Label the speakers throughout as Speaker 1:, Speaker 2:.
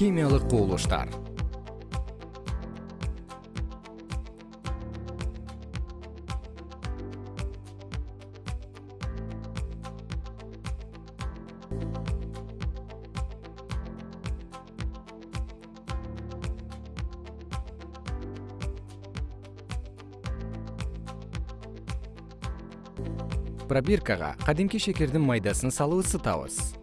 Speaker 1: химиялык кубулуштар пробиркага кадимки шекердин майдасын салып ысытабыз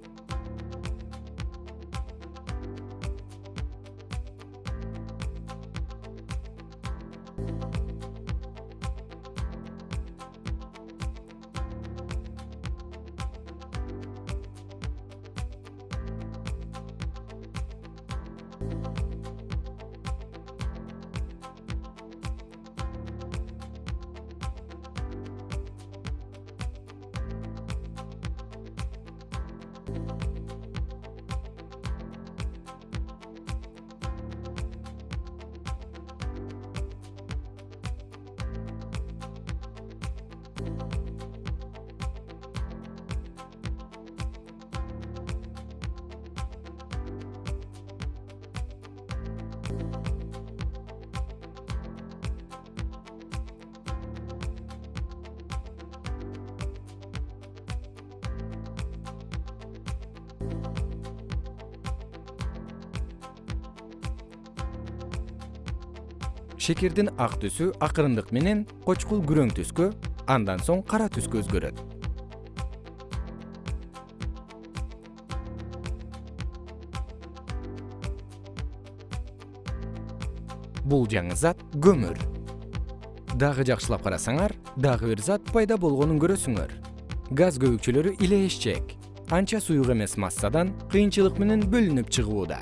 Speaker 1: шекердин ак түсү акырындык менен кочкул күрөң түскө андан соң кара түскө өзгөрөт. Бул жаңы зат көмүр. Дагы жакшылап карасаңар дагы бир зат пайда болгонун көрөсүңөр. Газ көбүкчөлөрү илээшчек анча суюк эмес массадан кыйынчылык менен бөлүнүп чыгууда